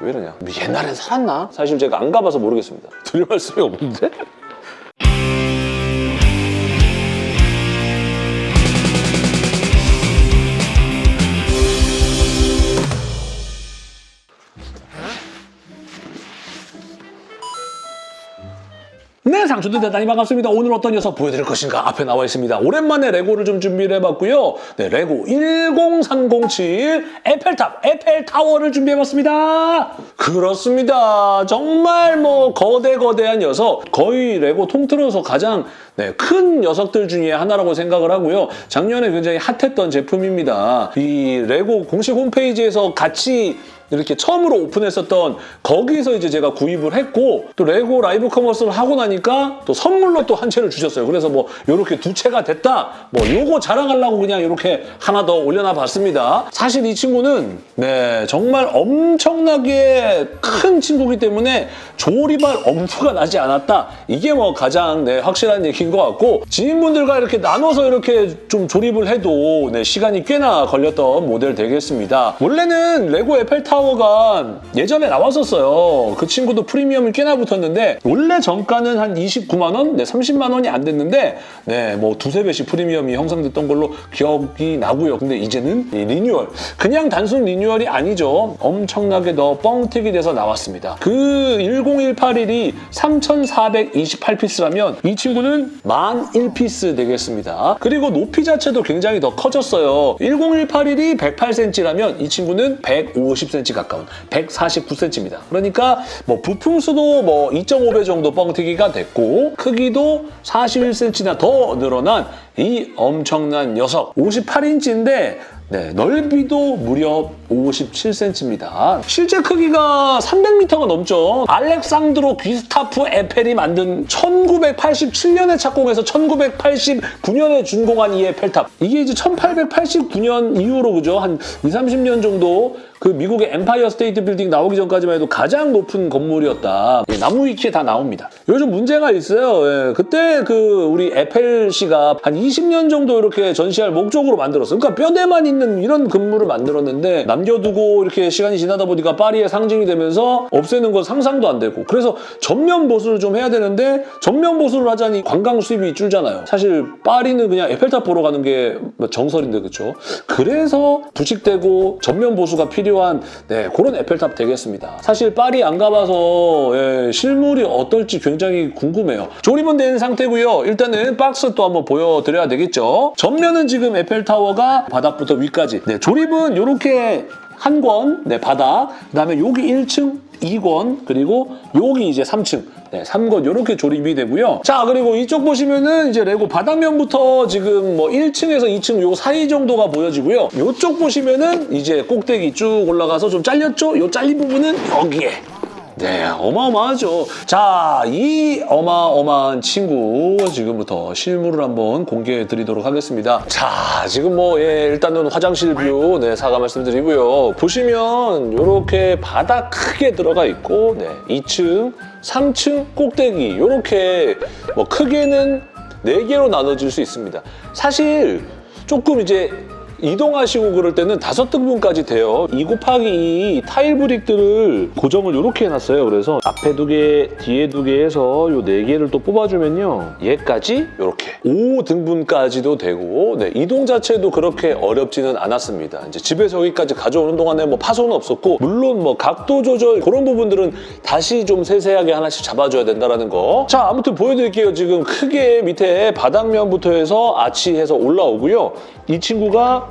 왜 이러냐. 뭐 옛날에 살았나? 사실 제가 안 가봐서 모르겠습니다. 드릴 말씀이 없는데? 네, 상추들 대단히 반갑습니다. 오늘 어떤 녀석 보여드릴 것인가 앞에 나와 있습니다. 오랜만에 레고를 좀 준비를 해봤고요. 네, 레고 10307 에펠탑, 에펠타워를 준비해봤습니다. 그렇습니다. 정말 뭐 거대 거대한 녀석, 거의 레고 통틀어서 가장 네, 큰 녀석들 중에 하나라고 생각을 하고요. 작년에 굉장히 hot했던 제품입니다. 이 레고 공식 홈페이지에서 같이 이렇게 처음으로 오픈했었던 거기서 이제 제가 구입을 했고 또 레고 live commerce를 하고 나니까 또 선물로 또 한 채를 주셨어요. 그래서 뭐 이렇게 두 채가 됐다. 뭐 요거 자랑하려고 그냥 이렇게 하나 더 올려놔 봤습니다. 사실 이 친구는 네 정말 엄청나게 큰 친구이기 때문에 조립할 엄두가 나지 않았다. 이게 뭐 가장 네, 확실한 얘기인 것 같고 지인분들과 이렇게 나눠서 이렇게 좀 조립을 해도 네, 시간이 꽤나 걸렸던 모델 되겠습니다. 원래는 레고 에펠 타워가 예전에 나왔었어요. 그 친구도 프리미엄이 꽤나 붙었는데 원래 정가는 한 29만 원, 네, 30만 원이 안 됐는데 네, 뭐 두세 배씩 프리미엄이 형성됐던 걸로 기억이 나고요. 근데 이제는 이 리뉴얼. 그냥 단순 리뉴얼이 아니죠. 엄청나게 더 뻥튀기 돼서 나왔습니다. 그 10181이 3,428 piece라면 이 친구는 10001 piece 되겠습니다. 그리고 높이 자체도 굉장히 더 커졌어요. 10181이 108cm라면 이 친구는 150cm 가까운 149cm입니다. 그러니까 뭐 부품 수도 뭐 2.5배 정도 뻥튀기가 됐고 크기도 41cm나 더 늘어난 이 엄청난 녀석 58인치인데 네, 넓이도 무려 57cm입니다. 실제 크기가 300m가 넘죠. 알렉산드로 귀스타프 에펠이 만든 1987년에 착공해서 1989년에 준공한 이 에펠탑. 이게 이제 1889년 이후로 그죠? 한 2, 30년 정도 그 미국의 엠파이어 스테이트 빌딩 나오기 전까지만 해도 가장 높은 건물이었다. 예, 나무 위키에 다 나옵니다. 요즘 문제가 있어요. 예, 그때 그 우리 에펠 씨가 한 20년 정도 이렇게 전시할 목적으로 만들었어요. 그러니까 뼈대만 있는 이런 건물을 만들었는데 남겨두고 이렇게 시간이 지나다 보니까 파리의 상징이 되면서 없애는 건 상상도 안 되고 그래서 전면 보수를 좀 해야 되는데 전면 보수를 하자니 관광 수입이 줄잖아요. 사실 파리는 그냥 에펠탑 보러 가는 게 정설인데 그렇죠. 그래서 부식되고 전면 보수가 필요한 네, 그런 에펠탑 되겠습니다. 사실 파리 안 가봐서 예, 실물이 어떨지 굉장히 궁금해요. 조립은 된 상태고요. 일단은 박스 또 한번 보여드려야 되겠죠. 전면은 지금 에펠타워가 바닥부터 위 까지 네, 조립은 이렇게 한 권, 네, 바닥. 그 다음에 여기 1층, 2권, 그리고 여기 이제 3층. 네, 3권 이렇게 조립이 되고요. 자, 그리고 이쪽 보시면은 이제 레고 바닥면부터 지금 뭐 1층에서 2층 요 사이 정도가 보여지고요. 이쪽 보시면은 이제 꼭대기 쭉 올라가서 좀 잘렸죠? 요 잘린 부분은 여기에 네, 어마어마하죠. 자, 이 어마어마한 친구 지금부터 실물을 한번 공개해 드리도록 하겠습니다. 자, 지금 뭐 예, 일단은 화장실 view 네, 사과 말씀드리고요. 보시면 이렇게 바닥 크게 들어가 있고 네, 2층, 3층 꼭대기 이렇게 뭐 크게는 4개로 나눠질 수 있습니다. 사실 조금 이제 이동하시고 그럴 때는 다섯 등분까지 돼요. 2 곱하기 2 타일 브릭들을 고정을 이렇게 해놨어요. 그래서 앞에 두 개, 뒤에 두 개 해서 요네 개를 또 뽑아주면요. 얘까지 이렇게 5 등분까지도 되고 네, 이동 자체도 그렇게 어렵지는 않았습니다. 이제 집에서 여기까지 가져오는 동안에 뭐 파손은 없었고 물론 뭐 각도 조절 그런 부분들은 다시 좀 세세하게 하나씩 잡아줘야 된다는 거. 자, 아무튼 보여드릴게요. 지금 크게 밑에 바닥면부터 해서 아치해서 올라오고요. 이 친구가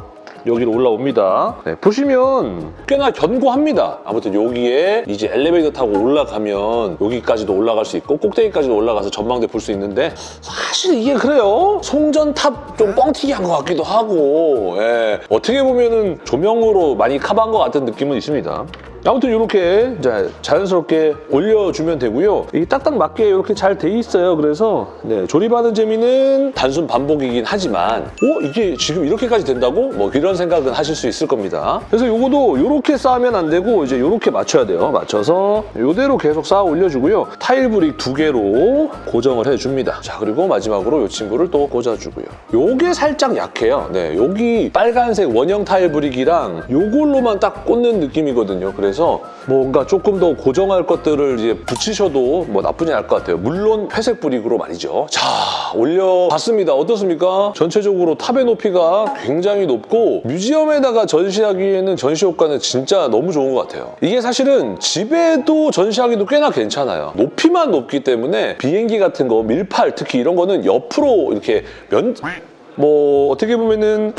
여기로 올라옵니다. 네, 보시면 꽤나 견고합니다. 아무튼 여기에 이제 엘리베이터 타고 올라가면 여기까지도 올라갈 수 있고 꼭대기까지도 올라가서 전망대 볼 수 있는데 사실 이게 그래요. 송전탑 좀 뻥튀기한 것 같기도 하고 예. 어떻게 보면 은 조명으로 많이 커버한 것 같은 느낌은 있습니다. 아무튼 이렇게 자연스럽게 올려주면 되고요. 이게 딱딱 맞게 이렇게 잘 돼 있어요. 그래서 네, 조립하는 재미는 단순 반복이긴 하지만 어? 이게 지금 이렇게까지 된다고? 뭐 이런 생각은 하실 수 있을 겁니다. 그래서 이것도 이렇게 쌓으면 안 되고 이제 이렇게 맞춰야 돼요. 맞춰서 이대로 계속 쌓아 올려주고요. 타일 brick 두 개로 고정을 해줍니다. 자 그리고 마지막으로 이 친구를 또 꽂아주고요. 요게 살짝 약해요. 네, 여기 빨간색 원형 타일 brick이랑 요걸로만 딱 꽂는 느낌이거든요. 그래서 해서 뭔가 조금 더 고정할 것들을 이제 붙이셔도 뭐 나쁘지 않을 것 같아요. 물론 회색 brick으로 말이죠. 자, 올려봤습니다. 어떻습니까? 전체적으로 탑의 높이가 굉장히 높고 museum에다가 전시하기에는 전시 효과는 진짜 너무 좋은 것 같아요. 이게 사실은 집에도 전시하기도 꽤나 괜찮아요. 높이만 높기 때문에 비행기 같은 거, 밀팔 특히 이런 거는 옆으로 이렇게 면... 뭐 어떻게 보면은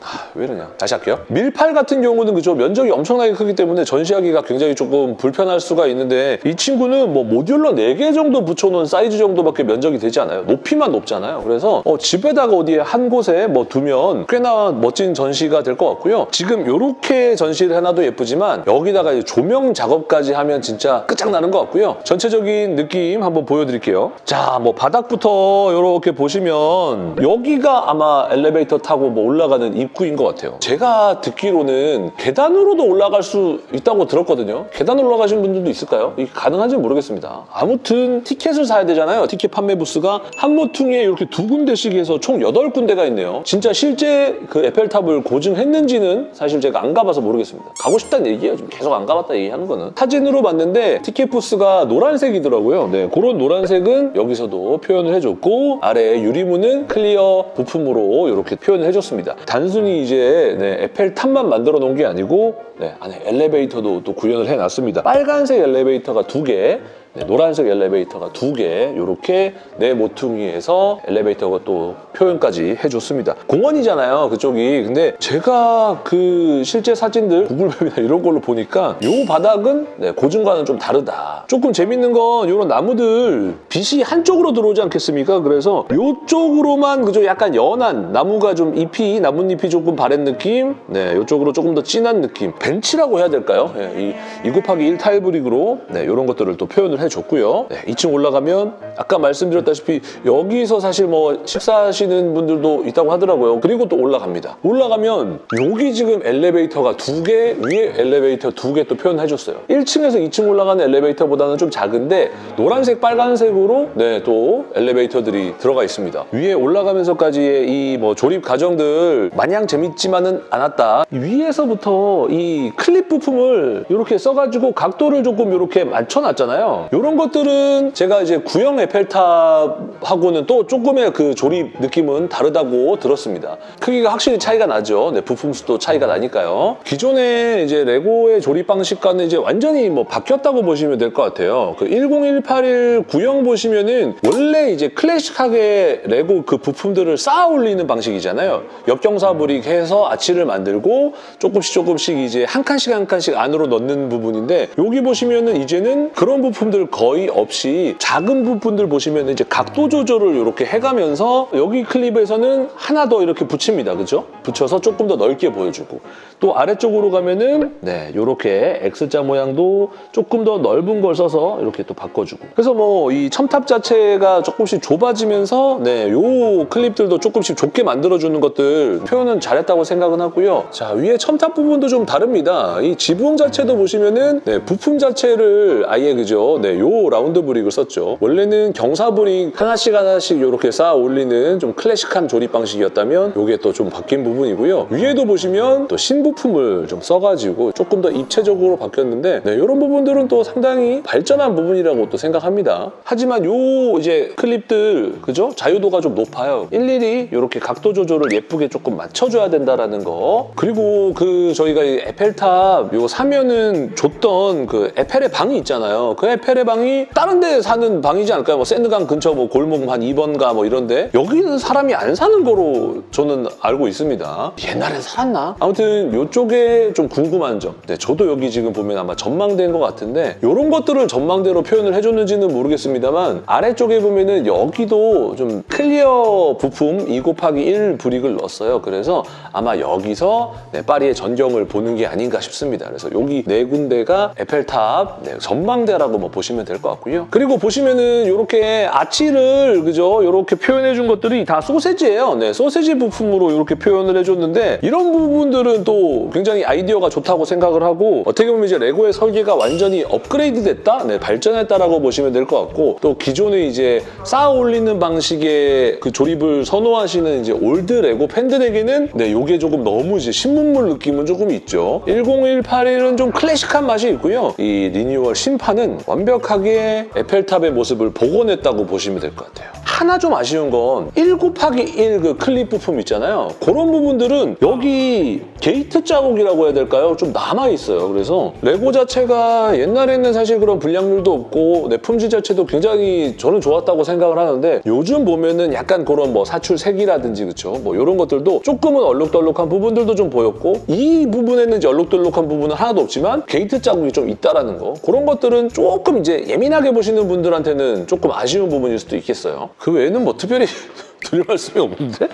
하, 왜 이러냐? 다시 할게요. 밀팔 같은 경우는 그죠? 면적이 엄청나게 크기 때문에 전시하기가 굉장히 조금 불편할 수가 있는데 이 친구는 뭐 modular 4개 정도 붙여놓은 사이즈 정도밖에 면적이 되지 않아요. 높이만 높잖아요. 그래서 어, 집에다가 어디에 한 곳에 뭐 두면 꽤나 멋진 전시가 될 것 같고요. 지금 이렇게 전시를 해놔도 예쁘지만 여기다가 조명 작업까지 하면 진짜 끝장나는 것 같고요. 전체적인 느낌 한번 보여드릴게요. 자 뭐 바닥부터 이렇게 보시면 여기가 아마 엘리베이터 타고 뭐 올라가는 입구인 것 같아요. 제가 듣기로는 계단으로도 올라갈 수 있다고 들었거든요. 계단 올라가신 분들도 있을까요? 이게 가능한지는 모르겠습니다. 아무튼 티켓을 사야 되잖아요. 티켓 판매 부스가 한 모퉁이에 이렇게 두 군데씩 해서 총 8군데가 있네요. 진짜 실제 그 에펠탑을 고증했는지는 사실 제가 안 가봐서 모르겠습니다. 가고 싶다는 얘기예요. 지금 계속 안 가봤다 얘기하는 거는. 사진으로 봤는데 티켓 부스가 노란색이더라고요. 네, 그런 노란색은 여기서도 표현을 해줬고 아래 유리문은 clear 부품으로 이렇게 표현을 해줬습니다. 단순 히 이제 네, 에펠탑만 만들어 놓은 게 아니고 네, 안에 엘리베이터도 또 구현을 해놨습니다. 빨간색 엘리베이터가 두 개, 네, 노란색 엘리베이터가 두 개, 이렇게 네 모퉁이에서 엘리베이터가 또 표현까지 해줬습니다. 공원이잖아요, 그쪽이. 근데 제가 그 실제 사진들, 구글맵이나 이런 걸로 보니까 이 바닥은 네, 고증과는 좀 다르다. 조금 재밌는 건 이런 나무들 빛이 한쪽으로 들어오지 않겠습니까? 그래서 이쪽으로만 그저 약간 연한 나무가 좀 잎이, 나뭇잎이 조금 바랜 느낌? 네, 이쪽으로 조금 더 진한 느낌. 벤치라고 해야 될까요? 네, 이, 2 곱하기 1 타일 브릭으로 네, 이런 것들을 또 표현을 해줬고요. 네, 2층 올라가면 아까 말씀드렸다시피 여기서 사실 뭐 식사하시는 분들도 있다고 하더라고요. 그리고 또 올라갑니다. 올라가면 여기 지금 엘리베이터가 두 개, 위에 엘리베이터 두 개 또 표현해줬어요. 1층에서 2층 올라가는 엘리베이터보다는 좀 작은데 노란색, 빨간색으로 네, 또 엘리베이터들이 들어가 있습니다. 위에 올라가면서까지의 이 뭐 조립 과정들 마냥 재밌지만은 않았다. 위에서부터 이 클립 부품을 이렇게 써가지고 각도를 조금 이렇게 맞춰놨잖아요. 이런 것들은 제가 이제 구형 에펠탑하고는 또 조금의 그 조립 느낌은 다르다고 들었습니다. 크기가 확실히 차이가 나죠. 네, 부품 수도 차이가 나니까요. 기존의 이제 레고의 조립 방식과는 이제 완전히 뭐 바뀌었다고 보시면 될 것 같아요. 그 10181 구형 보시면은 원래 이제 클래식하게 레고 그 부품들을 쌓아 올리는 방식이잖아요. 역경사 brick 해서 아치를 만들고 조금씩 조금씩 이제 한 칸씩 한 칸씩 안으로 넣는 부분인데 여기 보시면은 이제는 그런 부품들 거의 없이 작은 부분들 보시면 이제 각도 조절을 이렇게 해가면서 여기 클립에서는 하나 더 이렇게 붙입니다. 그죠? 붙여서 조금 더 넓게 보여주고 또 아래쪽으로 가면은 네 이렇게 X자 모양도 조금 더 넓은 걸 써서 이렇게 또 바꿔주고 그래서 뭐 이 첨탑 자체가 조금씩 좁아지면서 네 요 클립들도 조금씩 좁게 만들어주는 것들 표현은 잘했다고 생각은 하고요. 자 위에 첨탑 부분도 좀 다릅니다. 이 지붕 자체도 보시면은 네, 부품 자체를 아예 그죠? 네, 요 round brick을 썼죠. 원래는 경사 brick 하나씩 하나씩 이렇게 쌓아 올리는 좀 클래식한 조립 방식이었다면 이게 또 좀 바뀐 부분이고요. 위에도 보시면 또 신부품을 좀 써가지고 조금 더 입체적으로 바뀌었는데 네, 이런 부분들은 또 상당히 발전한 부분이라고 또 생각합니다. 하지만 요 이제 클립들 그죠? 자유도가 좀 높아요. 일일이 이렇게 각도 조절을 예쁘게 조금 맞춰줘야 된다라는 거. 그리고 그 저희가 이 에펠탑 이거 사면은 줬던 그 에펠의 방이 있잖아요. 그 에펠 의 방이 다른 데 사는 방이지 않을까요? 뭐 센느강 근처 뭐 골목 한 2번가 뭐 이런데 여기는 사람이 안 사는 거로 저는 알고 있습니다. 옛날엔 살았나? 아무튼 이쪽에 좀 궁금한 점. 네, 저도 여기 지금 보면 아마 전망대인 것 같은데 이런 것들을 전망대로 표현을 해줬는지는 모르겠습니다만 아래쪽에 보면은 여기도 좀 clear 부품 2 곱하기 1 brick을 넣었어요. 그래서 아마 여기서 네, 파리의 전경을 보는 게 아닌가 싶습니다. 그래서 여기 네 군데가 에펠탑 네, 전망대라고 뭐 보시면 보시면 될 것 같고요. 그리고 보시면은 이렇게 아치를 그죠? 이렇게 표현해 준 것들이 다 소세지예요. 네, 소세지 부품으로 이렇게 표현을 해줬는데 이런 부분들은 또 굉장히 아이디어가 좋다고 생각을 하고 어떻게 보면 이제 레고의 설계가 완전히 업그레이드 됐다, 네, 발전했다라고 보시면 될 것 같고 또 기존에 이제 쌓아 올리는 방식의 그 조립을 선호하시는 이제 old 레고 팬들에게는 네, 요게 조금 너무 이제 신문물 느낌은 조금 있죠. 10181은 좀 클래식한 맛이 있고요. 이 리뉴얼 신판은 완벽 하게 에펠탑의 모습을 복원했다고 보시면 될 것 같아요. 하나 좀 아쉬운 건 1 곱하기 1 그 클립 부품 있잖아요. 그런 부분들은 여기 게이트 자국이라고 해야 될까요? 좀 남아있어요. 그래서 레고 자체가 옛날에는 사실 그런 불량률도 없고 네, 품질 자체도 굉장히 저는 좋았다고 생각을 하는데 요즘 보면은 약간 그런 뭐 사출색이라든지 그쵸? 뭐 이런 것들도 조금은 얼룩덜룩한 부분들도 좀 보였고 이 부분에는 얼룩덜룩한 부분은 하나도 없지만 게이트 자국이 좀 있다라는 거 그런 것들은 조금 이제 예민하게 보시는 분들한테는 조금 아쉬운 부분일 수도 있겠어요. 그 외에는 뭐 특별히 드릴 말씀이 없는데?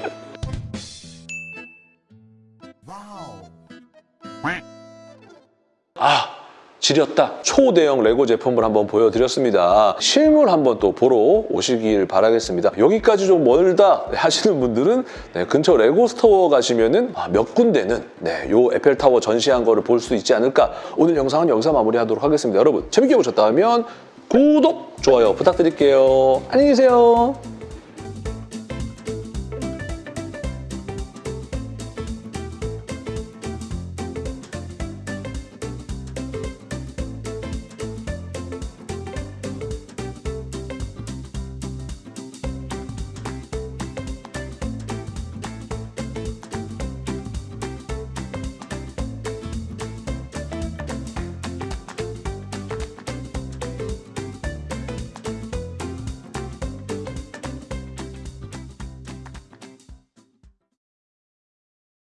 아 지렸다. 초대형 레고 제품을 한번 보여드렸습니다. 실물 한번 또 보러 오시길 바라겠습니다. 여기까지 좀 멀다 하시는 분들은 네, 근처 레고 스토어 가시면은 아, 몇 군데는 네, 요 에펠타워 전시한 거를 볼 수 있지 않을까. 오늘 영상은 여기서 마무리하도록 하겠습니다. 여러분 재밌게 보셨다면 구독 좋아요 부탁드릴게요. 안녕히 계세요